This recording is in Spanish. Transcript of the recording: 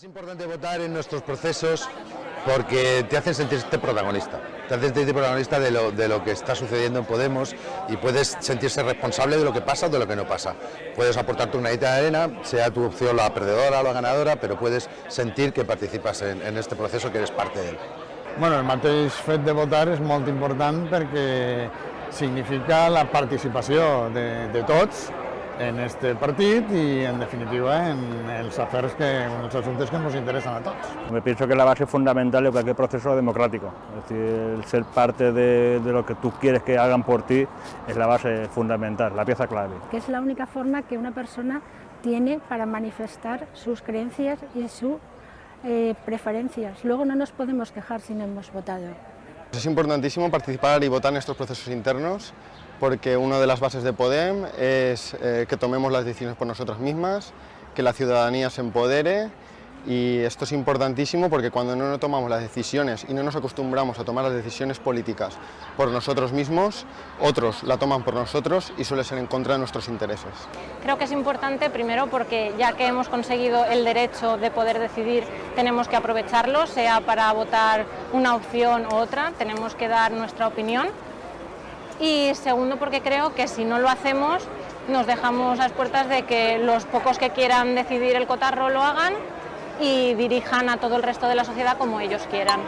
Es importante votar en nuestros procesos porque te hacen sentirte protagonista, te hacen sentirte protagonista de lo, de lo que está sucediendo en Podemos y puedes sentirse responsable de lo que pasa o de lo que no pasa. Puedes aportar tu granita de arena, sea tu opción la perdedora o la ganadora, pero puedes sentir que participas en, este proceso, que eres parte de él. Bueno, el mateix fet de votar és molt important perquè significa la participació de, de tots en este partit i, en definitiva, en els afers que, en els assumptes que ens interesan a tots. Me pienso que es la base fundamental de cualquier proceso democrático. Es decir, el ser parte de, de, lo que tú quieres que hagan por ti es la base fundamental, la pieza clave. Que es la única forma que una persona tiene para manifestar sus creencias y sus eh, preferencias. Luego no nos podemos quejar si no hemos votado. Es importantísimo participar y votar en estos procesos internos porque una de las bases de Podem es eh, que tomemos las decisiones por nosotras mismas, que la ciudadanía se empodere y esto es importantísimo porque cuando no tomamos las decisiones y no nos acostumbramos a tomar las decisiones políticas por nosotros mismos, otros la toman por nosotros y suele ser en contra de nuestros intereses. Creo que es importante primero porque ya que hemos conseguido el derecho de poder decidir tenemos que aprovecharlo, sea para votar una opción u otra, tenemos que dar nuestra opinión y segundo porque creo que si no lo hacemos nos dejamos las puertas de que los pocos que quieran decidir el cotarro lo hagan y dirijan a todo el resto de la sociedad como ellos quieran.